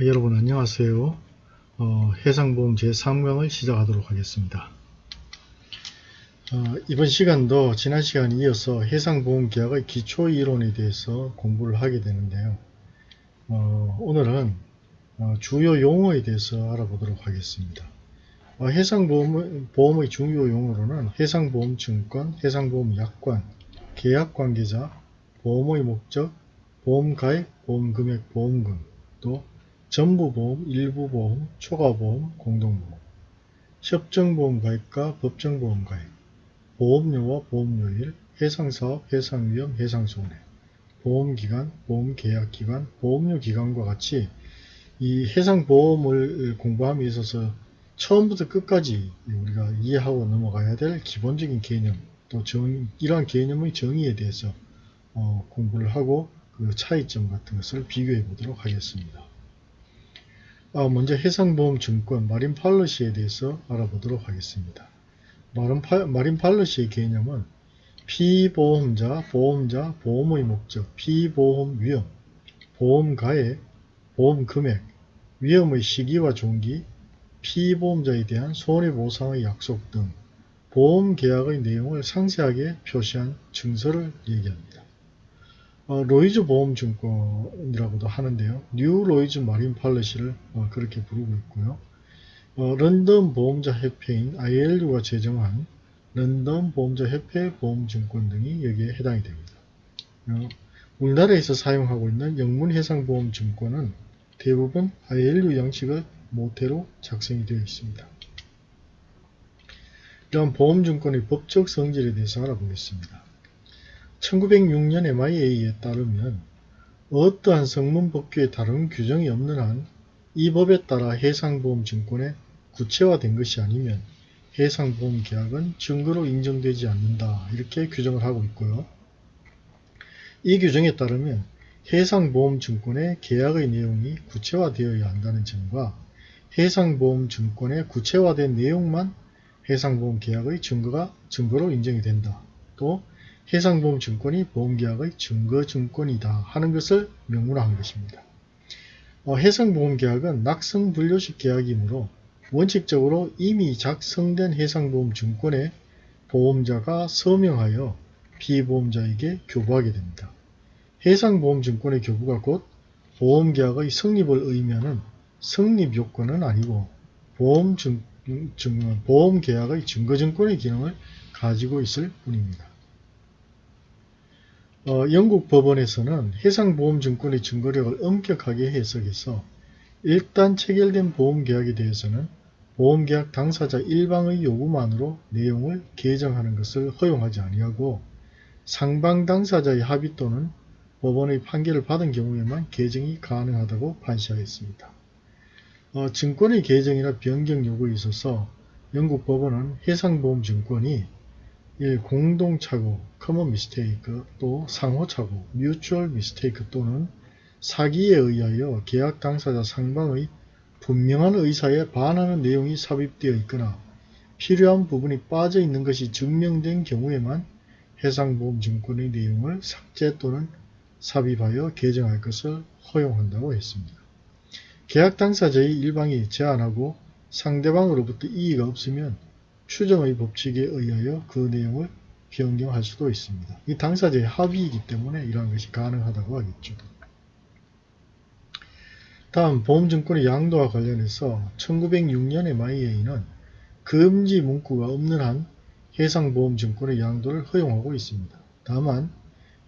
여러분 안녕하세요. 어, 해상보험 제3강을 시작하도록 하겠습니다. 어, 이번 시간도 지난 시간에 이어서 해상보험 계약의 기초 이론에 대해서 공부를 하게 되는데요. 어, 오늘은 어, 주요 용어에 대해서 알아보도록 하겠습니다. 어, 해상보험의 중요 용어로는 해상보험증권, 해상보험약관, 계약관계자, 보험의 목적, 보험가액, 보험금액, 보험금, 또 전부보험, 일부보험, 초과보험, 공동보험, 협정보험 가입과 법정보험 가입, 보험료와 보험료일, 해상사업, 해상위험, 해상손해, 보험기간, 보험계약기간, 보험료기간과 같이 이 해상보험을 공부함에 있어서 처음부터 끝까지 우리가 이해하고 넘어가야 될 기본적인 개념, 또 정, 이러한 개념의 정의에 대해서 어, 공부를 하고 그 차이점 같은 것을 비교해 보도록 하겠습니다. 아, 먼저 해상보험증권 마린 팔러시에 대해서 알아보도록 하겠습니다. 마린 팔러시의 개념은 피보험자, 보험자, 보험의 목적, 피보험 위험, 보험가액, 보험금액, 위험의 시기와 종기, 피보험자에 대한 손해보상의 약속 등 보험계약의 내용을 상세하게 표시한 증서를 얘기합니다. 어, 로이즈 보험증권이라고도 하는데요. New Lloyd's Marine Policy를 어, 그렇게 부르고 있고요. 어, 런던 보험자 협회인 ILU가 제정한 런던 보험자 협회 보험증권 등이 여기에 해당이 됩니다. 어, 우리나라에서 사용하고 있는 영문해상보험증권은 대부분 ILU 양식을 모태로 작성이 되어 있습니다. 이러한 보험증권의 법적 성질에 대해서 알아보겠습니다. 1906년 MIA에 따르면 어떠한 성문 법규에 다른 규정이 없는 한 이 법에 따라 해상보험증권에 구체화된 것이 아니면 해상보험 계약은 증거로 인정되지 않는다 이렇게 규정을 하고 있고요. 이 규정에 따르면 해상보험증권의 계약의 내용이 구체화되어야 한다는 점과 해상보험증권의 구체화된 내용만 해상보험 계약의 증거가 증거로 인정이 된다. 또 해상보험증권이 보험계약의 증거증권이다 하는 것을 명문화한 것입니다. 어, 해상보험계약은 낙성분료식 계약이므로 원칙적으로 이미 작성된 해상보험증권에 보험자가 서명하여 피보험자에게 교부하게 됩니다. 해상보험증권의 교부가 곧 보험계약의 성립을 의미하는 성립요건은 아니고 보험 증, 증, 보험계약의 증거증권의 기능을 가지고 있을 뿐입니다. 어, 영국 법원에서는 해상보험증권의 증거력을 엄격하게 해석해서 일단 체결된 보험계약에 대해서는 보험계약 당사자 일방의 요구만으로 내용을 개정하는 것을 허용하지 아니하고 상방 당사자의 합의 또는 법원의 판결을 받은 경우에만 개정이 가능하다고 판시하였습니다. 어, 증권의 개정이나 변경 요구에 있어서 영국 법원은 해상보험증권이 1. 공동착오, common mistake, 또 상호착오, mutual mistake 또는 사기에 의하여 계약 당사자 상방의 분명한 의사에 반하는 내용이 삽입되어 있거나 필요한 부분이 빠져 있는 것이 증명된 경우에만 해상보험증권의 내용을 삭제 또는 삽입하여 개정할 것을 허용한다고 했습니다. 계약 당사자의 일방이 제안하고 상대방으로부터 이의가 없으면 추정의 법칙에 의하여 그 내용을 변경할 수도 있습니다. 이 당사자의 합의이기 때문에 이러한 것이 가능하다고 하겠죠. 다음 보험증권의 양도와 관련해서 1906년의 MIA는 금지 문구가 없는 한 해상보험증권의 양도를 허용하고 있습니다. 다만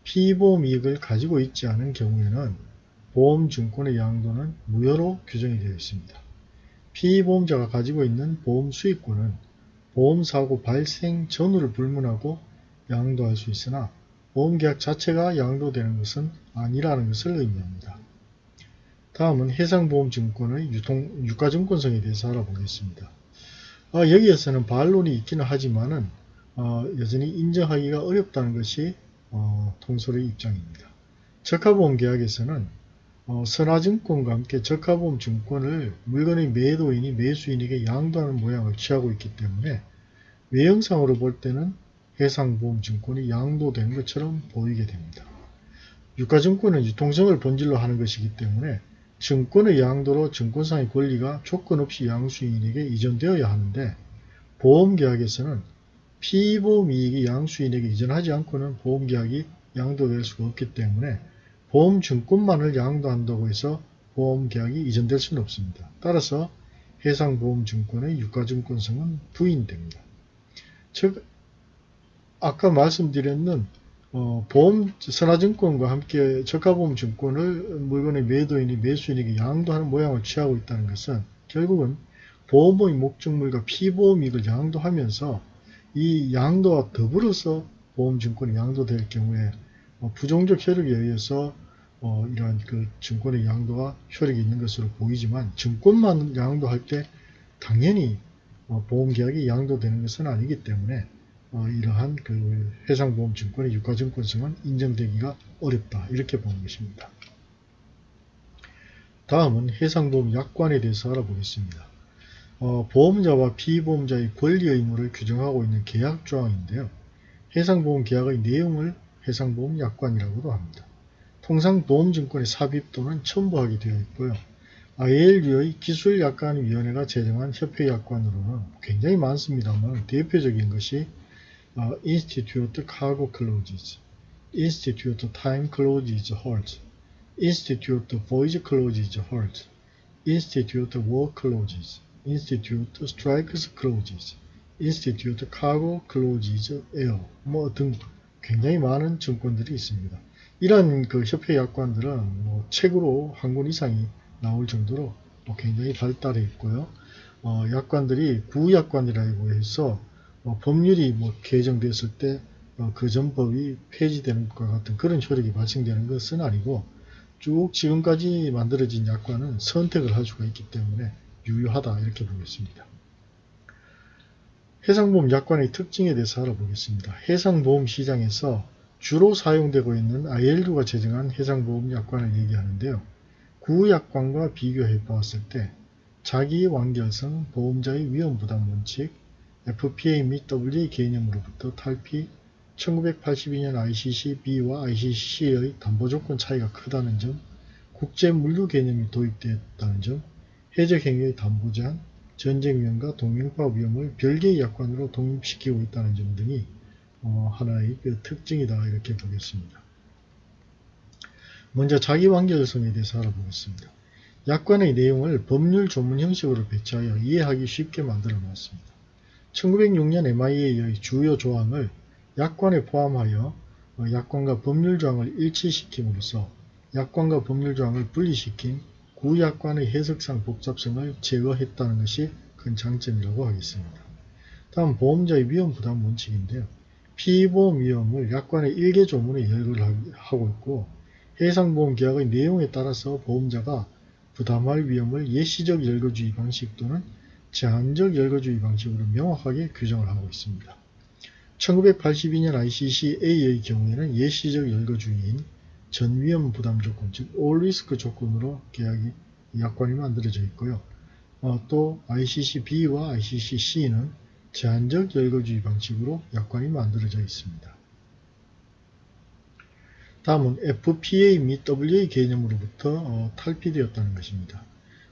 피보험 이익을 가지고 있지 않은 경우에는 보험증권의 양도는 무효로 규정이 되어 있습니다. 피보험자가 가지고 있는 보험 수익권은 보험사고 발생 전후를 불문하고 양도할 수 있으나 보험계약 자체가 양도되는 것은 아니라는 것을 의미합니다. 다음은 해상보험증권의 유통, 유가증권성에 대해서 알아보겠습니다. 어, 여기에서는 반론이 있기는 하지만 어, 여전히 인정하기가 어렵다는 것이 어, 통솔의 입장입니다. 적합보험계약에서는 어, 선화증권과 함께 적합보험 증권을 물건의 매도인이 매수인에게 양도하는 모양을 취하고 있기 때문에 외형상으로 볼 때는 해상보험 증권이 양도된 것처럼 보이게 됩니다. 유가증권은 유통성을 본질로 하는 것이기 때문에 증권의 양도로 증권상의 권리가 조건 없이 양수인에게 이전되어야 하는데 보험계약에서는 피보험 이익이 양수인에게 이전하지 않고는 보험계약이 양도될 수가 없기 때문에 보험증권만을 양도한다고 해서 보험계약이 이전될 수는 없습니다. 따라서 해상보험증권의 유가증권성은 부인됩니다. 즉 아까 말씀드렸는 어, 보험 선화증권과 함께 저가보험증권을 물건의 매도인이 매수인에게 양도하는 모양을 취하고 있다는 것은 결국은 보험의 목적물과 피보험이익을 양도하면서 이 양도와 더불어서 보험증권이 양도될 경우에 어, 부정적 효력에 의해서 어, 이러한 그 증권의 양도가 효력이 있는 것으로 보이지만 증권만 양도할 때 당연히 어, 보험계약이 양도되는 것은 아니기 때문에 어, 이러한 그 해상보험증권의 유가증권성은 인정되기가 어렵다 이렇게 보는 것입니다. 다음은 해상보험 약관에 대해서 알아보겠습니다. 어, 보험자와 피보험자의 권리 의무를 규정하고 있는 계약조항인데요. 해상보험 계약의 내용을 해상보험 약관이라고도 합니다. 통상 보험증권의 삽입 또는 첨부하게 되어 있고요. ILU의 기술약관위원회가 제정한 협회약관으로는 굉장히 많습니다만 대표적인 것이 uh, Institute Cargo Clauses, Institute Time Clauses Hold, Institute Voyage Clauses Hold, Institute War Clauses, Institute Strikes Clauses, Institute Cargo Clauses Air 뭐 등 굉장히 많은 증권들이 있습니다. 이런 그 협회 약관들은 뭐 책으로 한 권 이상이 나올 정도로 뭐 굉장히 발달해 있고요. 어, 약관들이 구약관이라고 해서 뭐 법률이 뭐 개정됐을 때 그 전법이 폐지되는 것과 같은 그런 효력이 발생되는 것은 아니고 쭉 지금까지 만들어진 약관은 선택을 할 수가 있기 때문에 유효하다 이렇게 보겠습니다. 해상보험 약관의 특징에 대해서 알아보겠습니다. 해상보험 시장에서 주로 사용되고 있는 ILU가 제정한 해상보험 약관을 얘기하는데요. 구약관과 비교해 보았을 때 자기 완결성, 보험자의 위험부담 원칙, FPA 및 WA 개념으로부터 탈피, 1982년 ICC-B와 ICC-C의 담보조건 차이가 크다는 점, 국제물류 개념이 도입되었다는 점, 해적행위의 담보제한, 전쟁 위험과 동맹파 위험을 별개의 약관으로 독립시키고 있다는 점 등이 어, 하나의 그 특징이다 이렇게 보겠습니다. 먼저 자기완결성에 대해서 알아보겠습니다. 약관의 내용을 법률 조문 형식으로 배치하여 이해하기 쉽게 만들어 놓았습니다. 1906년 MIA의 주요 조항을 약관에 포함하여 어, 약관과 법률 조항을 일치시킴으로써 약관과 법률 조항을 분리시킨 구약관의 해석상 복잡성을 제거했다는 것이 큰 장점이라고 하겠습니다. 다음 보험자의 위험 부담 원칙인데요. 피보험 위험을 약관의 일개 조문에 열거를 하고 있고 해상보험 계약의 내용에 따라서 보험자가 부담할 위험을 예시적 열거주의 방식 또는 제한적 열거주의 방식으로 명확하게 규정을 하고 있습니다. 1982년 ICC-A의 경우에는 예시적 열거주의인 전위험 부담 조건, 즉 올리스크 조건으로 계약이 약관이 만들어져 있고요. 어, 또 ICC-B와 ICC-C는 제한적 열거주의 방식으로 약관이 만들어져 있습니다. 다음은 FPA 및 WA 개념으로부터 어, 탈피되었다는 것입니다.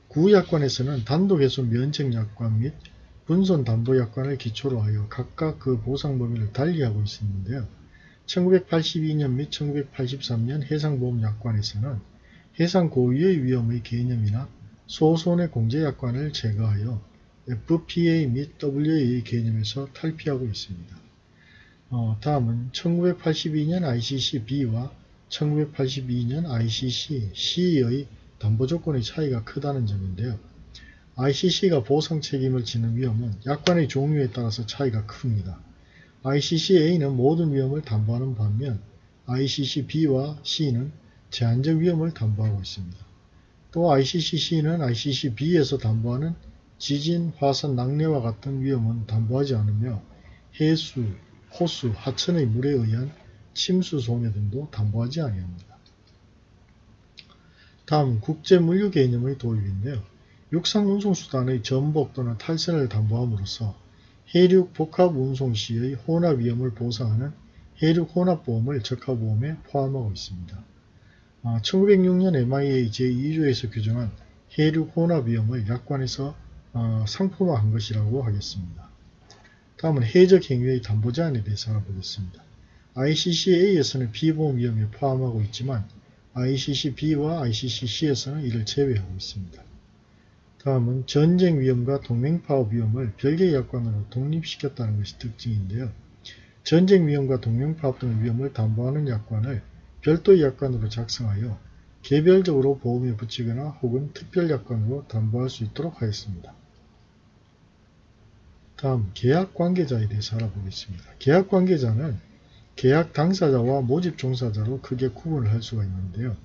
구약관에서는 단독에서 면책약관 및 분손담보약관을 기초로 하여 각각 그 보상 범위를 달리하고 있었는데요. 1982년 및 1983년 해상보험약관에서는 해상 고유의 위험의 개념이나 소손의 공제약관을 제거하여 FPA 및 WA 개념에서 탈피하고 있습니다. 어, 다음은 1982년 ICC-B와 1982년 ICC-C의 담보조건의 차이가 크다는 점인데요. ICC가 보상 책임을 지는 위험은 약관의 종류에 따라서 차이가 큽니다. ICC-A는 모든 위험을 담보하는 반면 ICC-B와 C는 제한적 위험을 담보하고 있습니다. 또 ICC-C는 ICC-B에서 담보하는 지진, 화산, 낙뢰와 같은 위험은 담보하지 않으며 해수, 호수, 하천의 물에 의한 침수 손해 등도 담보하지 아니합니다. 다음 국제물류 개념의 도입인데요. 육상운송수단의 전복 또는 탈선을 담보함으로써 해륙 복합 운송 시의 혼합 위험을 보상하는 해륙 혼합보험을 적합보험에 포함하고 있습니다. 1906년 MIA 제2조에서 규정한 해륙 혼합 위험을 약관에서 어, 상품화한 것이라고 하겠습니다. 다음은 해적 행위의 담보 제한에 대해서 알아보겠습니다. ICC-A에서는 비보험 위험을 포함하고 있지만 ICC-B와 ICC-C에서는 이를 제외하고 있습니다. 다음은 전쟁 위험과 동맹파업 위험을 별개의 약관으로 독립시켰다는 것이 특징인데요. 전쟁 위험과 동맹파업 등의 위험을 담보하는 약관을 별도의 약관으로 작성하여 개별적으로 보험에 붙이거나 혹은 특별 약관으로 담보할 수 있도록 하였습니다. 다음 계약 관계자에 대해서 알아보겠습니다. 계약 관계자는 계약 당사자와 모집 종사자로 크게 구분을 할 수가 있는데요.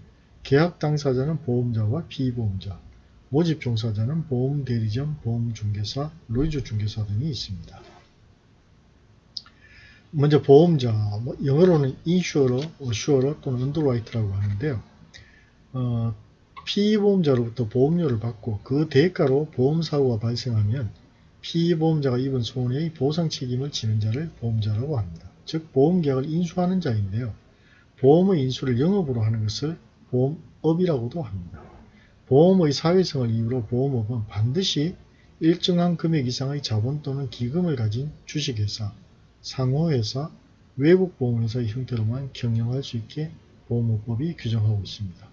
계약 당사자는 보험자와 피보험자, 모집 종사자는 보험 대리점, 보험 중개사, 로이즈 중개사 등이 있습니다. 먼저 보험자, 뭐 영어로는 insurer, assurer 또는 underwriter라고 하는데요. 어, 피보험자로부터 보험료를 받고 그 대가로 보험사고가 발생하면 피보험자가 입은 손해의 보상 책임을 지는 자를 보험자라고 합니다. 즉 보험계약을 인수하는 자인데요. 보험의 인수를 영업으로 하는 것을 보험업이라고도 합니다. 보험의 사회성을 이유로 보험업은 반드시 일정한 금액 이상의 자본 또는 기금을 가진 주식회사, 상호회사, 외국 보험회사의 형태로만 경영할 수 있게 보험업법이 규정하고 있습니다.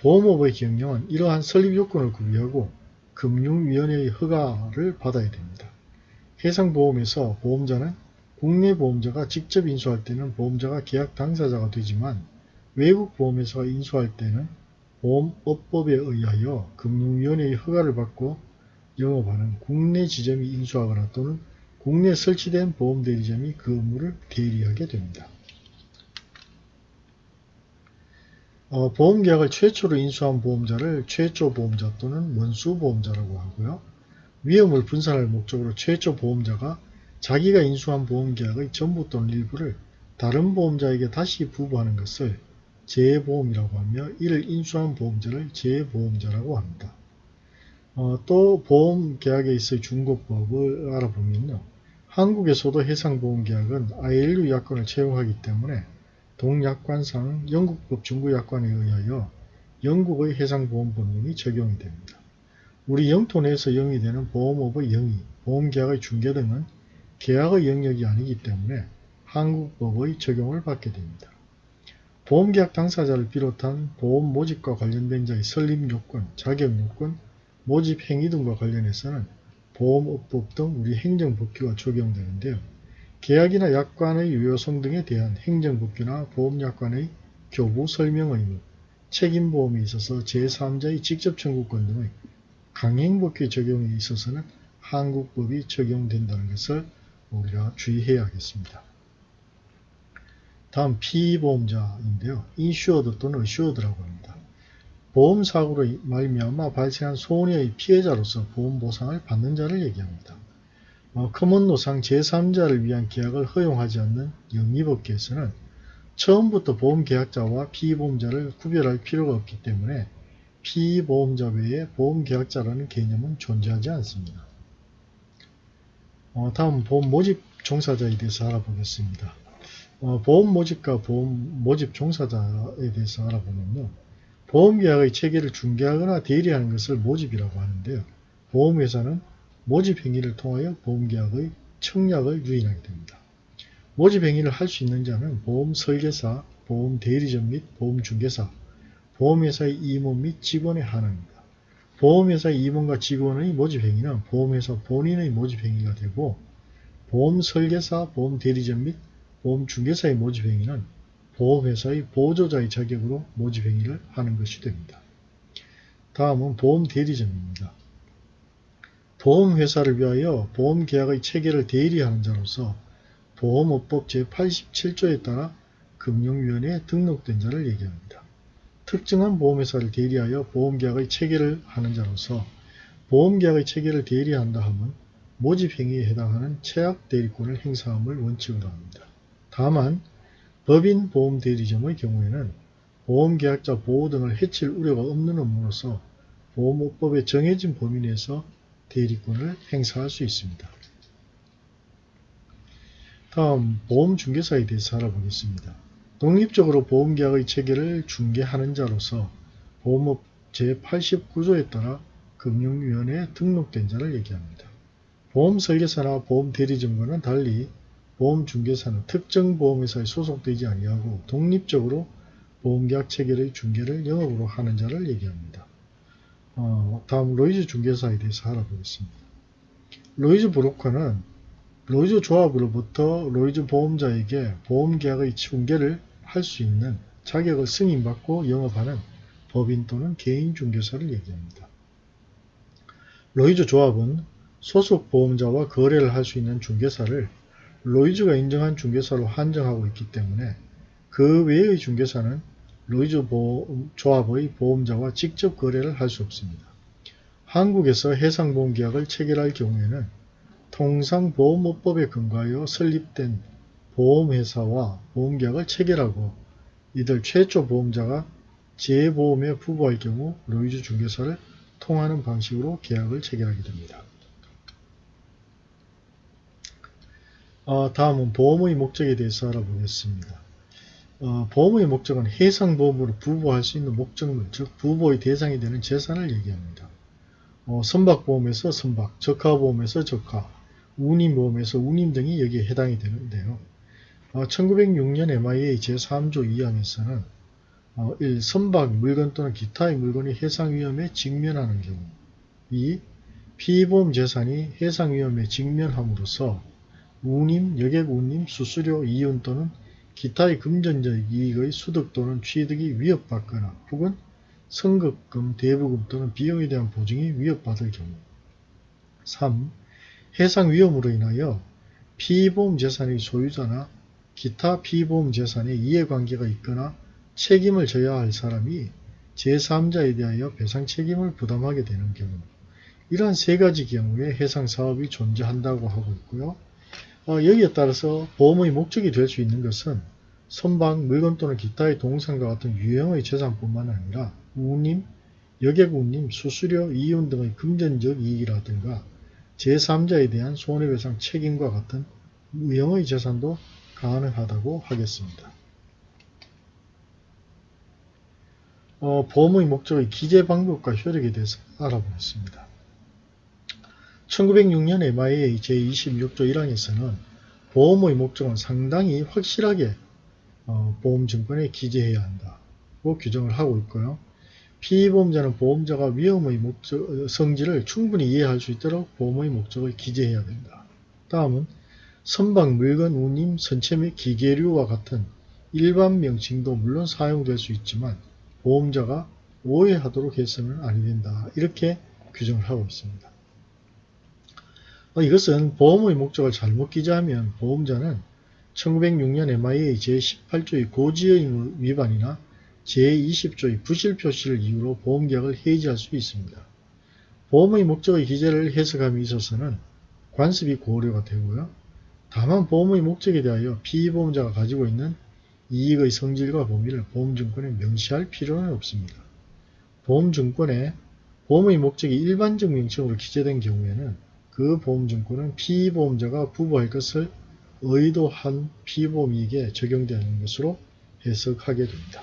보험업의 경영은 이러한 설립 요건을 구비하고 금융위원회의 허가를 받아야 됩니다. 해상보험에서 보험자는 국내 보험자가 직접 인수할 때는 보험자가 계약 당사자가 되지만 외국 보험회사가 인수할 때는 보험업법에 의하여 금융위원회의 허가를 받고 영업하는 국내 지점이 인수하거나 또는 국내 설치된 보험대리점이 그 업무를 대리하게 됩니다. 어, 보험계약을 최초로 인수한 보험자를 최초 보험자 또는 원수 보험자라고 하고요. 위험을 분산할 목적으로 최초 보험자가 자기가 인수한 보험계약의 전부 또는 일부를 다른 보험자에게 다시 부부하는 것을 재보험이라고 하며 이를 인수한 보험자를 재보험자라고 합니다. 어, 또 보험계약에 있어 중고법을 알아보면요. 한국에서도 해상보험계약은 ILU 약관을 채용하기 때문에 동약관상 영국법 중구약관에 의하여 영국의 해상보험법령이 적용이 됩니다. 우리 영토 내에서 영위되는 보험업의 영위, 보험계약의 중개 등은 계약의 영역이 아니기 때문에 한국법의 적용을 받게 됩니다. 보험계약 당사자를 비롯한 보험 모집과 관련된 자의 설립요건, 자격요건, 모집행위 등과 관련해서는 보험업법 등 우리 행정법규가 적용되는데요. 계약이나 약관의 유효성 등에 대한 행정법규나 보험약관의 교부 설명 의무, 책임보험에 있어서 제3자의 직접 청구권 등의 강행법규 적용에 있어서는 한국법이 적용된다는 것을 우리가 주의해야겠습니다. 다음 피보험자인데요. insured 또는 assured라고 합니다. 보험사고로 말미암아 발생한 손해의 피해자로서 보험보상을 받는 자를 얘기합니다. 어, common law상 제3자를 위한 계약을 허용하지 않는 영미법계에서는 처음부터 보험계약자와 피보험자를 구별할 필요가 없기 때문에 피보험자 외에 보험계약자라는 개념은 존재하지 않습니다. 어, 다음 보험 모집 종사자에 대해서 알아보겠습니다. 어, 보험 모집과 보험 모집 종사자에 대해서 알아보면요. 보험계약의 체계를 중개하거나 대리하는 것을 모집이라고 하는데요. 보험회사는 모집 행위를 통하여 보험계약의 청약을 유인하게 됩니다. 모집 행위를 할 수 있는 자는 보험 설계사, 보험 대리점 및 보험 중개사, 보험회사의 임원 및 직원에 한합니다. 보험회사의 임원과 직원의 모집 행위는 보험회사 본인의 모집 행위가 되고 보험 설계사, 보험 대리점 및 보험 중개사의 모집 행위는 보험회사의 보조자의 자격으로 모집 행위를 하는 것이 됩니다. 다음은 보험 대리점입니다. 보험회사를 위하여 보험계약의 체계를 대리하는 자로서 보험업법 제87조에 따라 금융위원회에 등록된 자를 얘기합니다. 특정한 보험회사를 대리하여 보험계약의 체계를 하는 자로서 보험계약의 체계를 대리한다 함은 모집행위에 해당하는 최악 대리권을 행사함을 원칙으로 합니다. 다만 법인 보험 대리점의 경우에는 보험계약자 보호 등을 해칠 우려가 없는 업무로서 보험업법에 정해진 범위 내에서 대리권을 행사할 수 있습니다. 다음 보험중개사에 대해서 알아보겠습니다. 독립적으로 보험계약의 체계를 중개하는 자로서 보험업 제89조에 따라 금융위원회에 등록된 자를 얘기합니다. 보험설계사나 보험대리점과는 달리 보험중개사는 특정 보험회사에 소속되지 아니하고 독립적으로 보험계약 체결의 중개를 영업으로 하는 자를 얘기합니다. 어, 다음 로이즈 중개사에 대해서 알아보겠습니다. 로이즈 브로커는 로이즈 조합으로부터 로이즈 보험자에게 보험계약의 중개를 할 수 있는 자격을 승인받고 영업하는 법인 또는 개인 중개사를 얘기합니다. 로이즈 조합은 소속 보험자와 거래를 할 수 있는 중개사를 로이즈가 인정한 중개사로 한정하고 있기 때문에 그 외의 중개사는 로이즈 보험, 조합의 보험자와 직접 거래를 할 수 없습니다. 한국에서 해상보험 계약을 체결할 경우에는 통상보험업법에 근거하여 설립된 보험회사와 보험계약을 체결하고 이들 최초 보험자가 재보험에 부보할 경우 로이즈 중개사를 통하는 방식으로 계약을 체결하게 됩니다. 어, 다음은 보험의 목적에 대해서 알아보겠습니다. 어, 보험의 목적은 해상보험으로 부부할 수 있는 목적물, 즉 부부의 대상이 되는 재산을 얘기합니다. 어, 선박보험에서 선박, 적하보험에서 적하, 운임보험에서 운임 등이 여기에 해당이 되는데요. 1906년 MIA 제3조 2항에서는 1. 선박, 물건 또는 기타의 물건이 해상위험에 직면하는 경우 2. 피보험 재산이 해상위험에 직면함으로써 운임, 여객운임, 수수료, 이윤 또는 기타의 금전적 이익의 수득 또는 취득이 위협받거나 혹은 선급금, 대부금 또는 비용에 대한 보증이 위협받을 경우 3. 해상 위험으로 인하여 피보험 재산의 소유자나 기타 피보험 재산에 이해관계가 있거나 책임을 져야 할 사람이 제3자에 대하여 배상 책임을 부담하게 되는 경우 이러한 세 가지 경우에 해상 사업이 존재한다고 하고 있고요. 어, 여기에 따라서 보험의 목적이 될 수 있는 것은 선박, 물건 또는 기타의 동상과 같은 유형의 재산뿐만 아니라 운임, 여객운임, 수수료, 이윤 등의 금전적 이익이라든가 제3자에 대한 손해배상 책임과 같은 유형의 재산도 가능하다고 하겠습니다. 어, 보험의 목적의 기재 방법과 효력에 대해서 알아보겠습니다. 1906년 MIA 제26조 1항에서는 보험의 목적은 상당히 확실하게 어, 보험증권에 기재해야 한다고 규정을 하고 있고요. 피보험자는 보험자가 위험의 목적, 성질을 충분히 이해할 수 있도록 보험의 목적을 기재해야 된다. 다음은 선박, 물건, 운임, 선체 및 기계류와 같은 일반 명칭도 물론 사용될 수 있지만 보험자가 오해하도록 해서는 아니 된다. 이렇게 규정을 하고 있습니다. 어, 이것은 보험의 목적을 잘못 기재하면 보험자는 1906년 MIA 제18조의 고지의 위반이나 제20조의 부실 표시를 이유로 보험계약을 해지할 수 있습니다. 보험의 목적의 기재를 해석함에 있어서는 관습이 고려가 되고요. 다만 보험의 목적에 대하여 피보험자가 가지고 있는 이익의 성질과 범위를 보험증권에 명시할 필요는 없습니다. 보험증권에 보험의 목적이 일반적 명칭으로 기재된 경우에는 그 보험증권은 피보험자가 부부할 것을 의도한 피보험이익에 적용되는 것으로 해석하게 됩니다.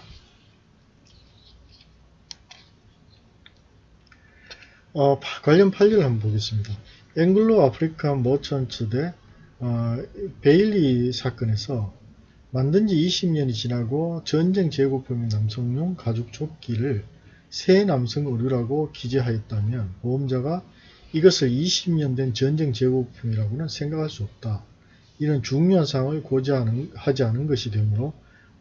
어, 관련 판례를 한번 보겠습니다. 앵글로 아프리칸 머천츠 대 어, 베일리 사건에서 만든 지 20년이 지나고 전쟁 재고품인 남성용 가죽 조끼를 새 남성 의류라고 기재하였다면 보험자가 이것을 20년 된 전쟁 재고품이라고는 생각할 수 없다. 이런 중요한 사항을 고지하지 않은 것이 되므로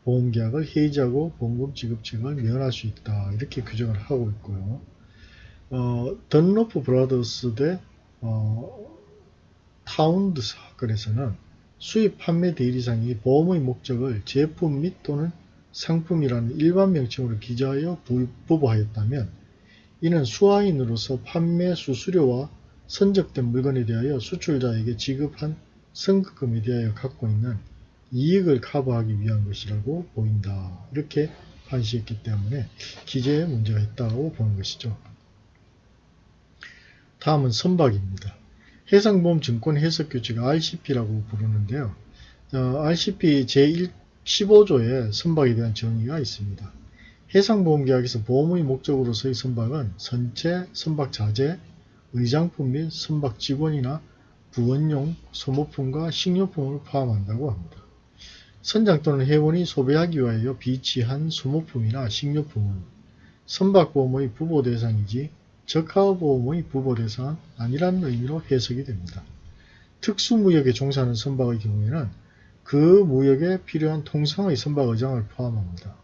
보험계약을 해지하고 보험금 지급책임을 면할 수 있다. 이렇게 규정을 하고 있고요. 어, 던로프 브라더스 대 어, 타운엔드 사건에서는 수입 판매 대리상이 보험의 목적을 제품 및 또는 상품이라는 일반 명칭으로 기재하여 부보하였다면 이는 수화인으로서 판매 수수료와 선적된 물건에 대하여 수출자에게 지급한 선급금에 대하여 갖고 있는 이익을 커버하기 위한 것이라고 보인다. 이렇게 판시했기 때문에 기재에 문제가 있다고 보는 것이죠. 다음은 선박입니다. 해상보험 증권 해석규칙 RCP라고 부르는데요. 어, RCP 제1 15조에 선박에 대한 정의가 있습니다. 해상보험계약에서 보험의 목적으로서의 선박은 선체, 선박 자재, 의장품 및 선박 직원이나 부원용, 소모품과 식료품을 포함한다고 합니다. 선장 또는 회원이 소비하기 위하여 비치한 소모품이나 식료품은 선박보험의 부보 대상이지 적하보험의 부보 대상은 아니라는 의미로 해석이 됩니다. 특수무역에 종사하는 선박의 경우에는 그 무역에 필요한 통상의 선박 의장을 포함합니다.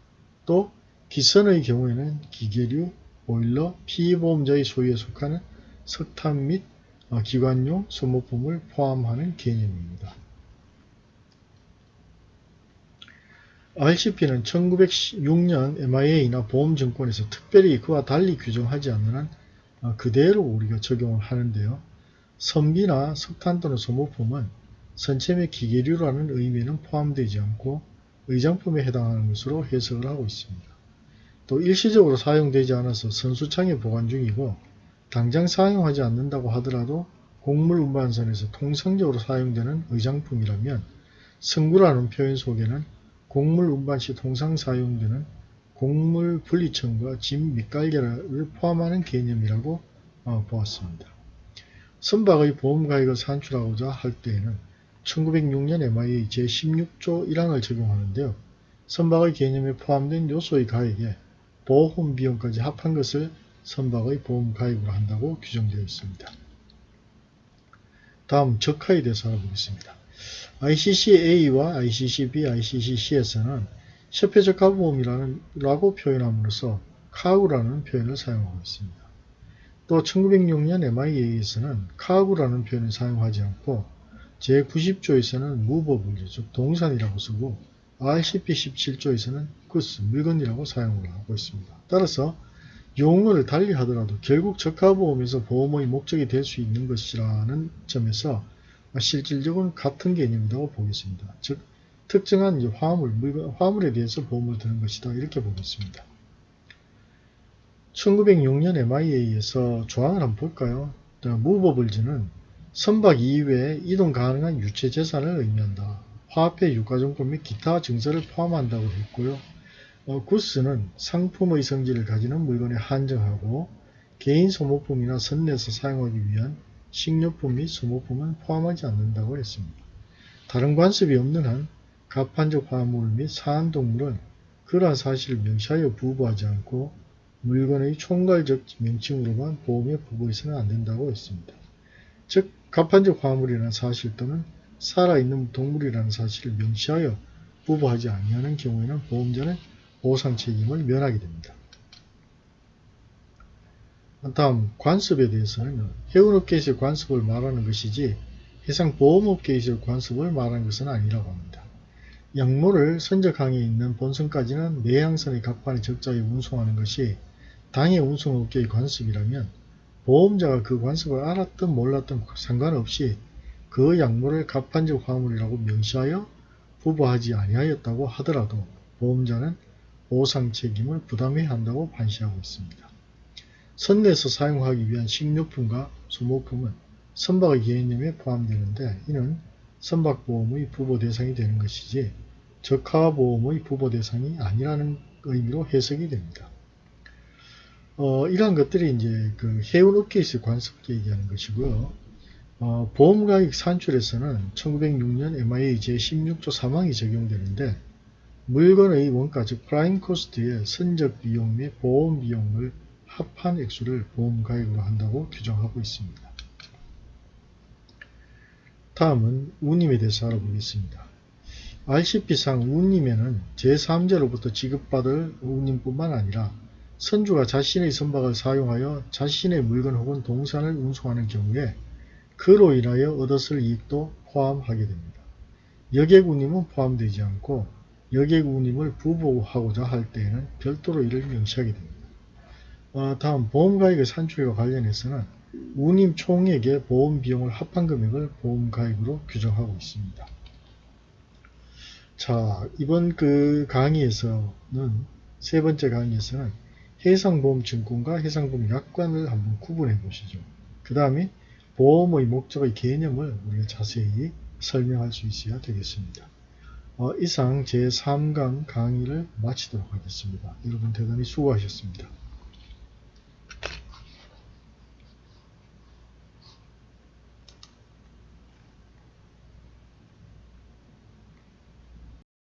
또 기선의 경우에는 기계류, 보일러, 피보험자의 소유에 속하는 석탄 및 어, 기관용 소모품을 포함하는 개념입니다. RCP는 1906년 MIA나 보험증권에서 특별히 그와 달리 규정하지 않는 한 어, 그대로 우리가 적용을 하는데요. 선비나 석탄 또는 소모품은 선체 및 기계류라는 의미는 포함되지 않고 의장품에 해당하는 것으로 해석을 하고 있습니다. 또 일시적으로 사용되지 않아서 선수창에 보관 중이고 당장 사용하지 않는다고 하더라도 곡물 운반선에서 통상적으로 사용되는 의장품이라면 승구라는 표현 속에는 곡물 운반 시 통상 사용되는 곡물 분리청과 짐 밑갈개를 포함하는 개념이라고 어, 보았습니다. 선박의 보험가액을 산출하고자 할 때에는 1906년 MIA 제16조 1항을 적용하는데요. 선박의 개념에 포함된 요소의 가액에 보험 비용까지 합한 것을 선박의 보험 가입으로 한다고 규정되어 있습니다. 다음 적하에 대해서 알아보겠습니다. ICC-A와 ICC-B, ICC-C에서는 협회적하보험이라는 라고 표현함으로써 카우라는 표현을 사용하고 있습니다. 또 1906년 MIA에서는 카우라는 표현을 사용하지 않고 제90조에서는 무버블리 즉 동산이라고 쓰고 RCP 17조에서는 구스 물건이라고 사용을 하고 있습니다. 따라서 용어를 달리 하더라도 결국 적하보험에서 보험의 목적이 될 수 있는 것이라는 점에서 실질적으로 같은 개념이라고 보겠습니다. 즉 특정한 화물, 물건, 화물에 대해서 보험을 드는 것이다 이렇게 보겠습니다. 1906년 MIA에서 조항을 한번 볼까요? 무버블즈는 선박 이외에 이동 가능한 유체 재산을 의미한다. 화폐, 유가증권 및 기타 증서를 포함한다고 했고요. 어, 구스는 상품의 성질을 가지는 물건에 한정하고 개인 소모품이나 선내에서 사용하기 위한 식료품 및 소모품은 포함하지 않는다고 했습니다. 다른 관습이 없는 한 가판적 화물 및 사안동물은 그러한 사실을 명시하여 부부하지 않고 물건의 총괄적 명칭으로만 보험에 부부해서는 안된다고 했습니다. 즉 가판적 화물이라는 사실 또는 살아있는 동물이라는 사실을 명시하여 부부하지 아니하는 경우에는 보험자는 보상 책임을 면하게 됩니다. 다음 관습에 대해서는 해운업계에서의 관습을 말하는 것이지 해상보험업계에서의 관습을 말하는 것은 아니라고 합니다. 양모를 선적항에 있는 본선까지는 내항선의 갑판의 적자에 운송하는 것이 당해 운송업계의 관습이라면 보험자가 그 관습을 알았든 몰랐든 상관없이 그 약물을 갑판적 화물이라고 명시하여 부부하지 아니하였다고 하더라도 보험자는 보상 책임을 부담해야 한다고 판시하고 있습니다. 선내에서 사용하기 위한 식료품과 소모품은 선박의 개념에 포함되는데 이는 선박보험의 부보 대상이 되는 것이지 적하보험의 부보 대상이 아니라는 의미로 해석이 됩니다. 어, 이러한 것들이 이제 그 해운업계에서 관습계 얘기하는 것이고요. 어, 보험가액 산출에서는 1906년 MIA 제16조 3항이 적용되는데 물건의 원가 즉 prime cost의 선적 비용 및 보험 비용을 합한 액수를 보험가액으로 한다고 규정하고 있습니다. 다음은 운임에 대해서 알아보겠습니다. RCP상 운임에는 제3자로부터 지급받을 운임뿐만 아니라 선주가 자신의 선박을 사용하여 자신의 물건 혹은 동산을 운송하는 경우에 그로 인하여 얻었을 이익도 포함하게 됩니다. 여객운임은 포함되지 않고 여객운임을 부보하고자 할 때에는 별도로 이를 명시하게 됩니다. 어, 다음 보험가액의 산출과 관련해서는 운임 총액의 보험 비용을 합한 금액을 보험가액으로 규정하고 있습니다. 자 이번 그 강의에서는 세 번째 강의에서는 해상보험증권과 해상보험약관을 한번 구분해 보시죠. 그 다음에 보험의 목적의 개념을 우리가 자세히 설명할 수 있어야 되겠습니다. 어, 이상 제3강 강의를 마치도록 하겠습니다. 여러분 대단히 수고하셨습니다.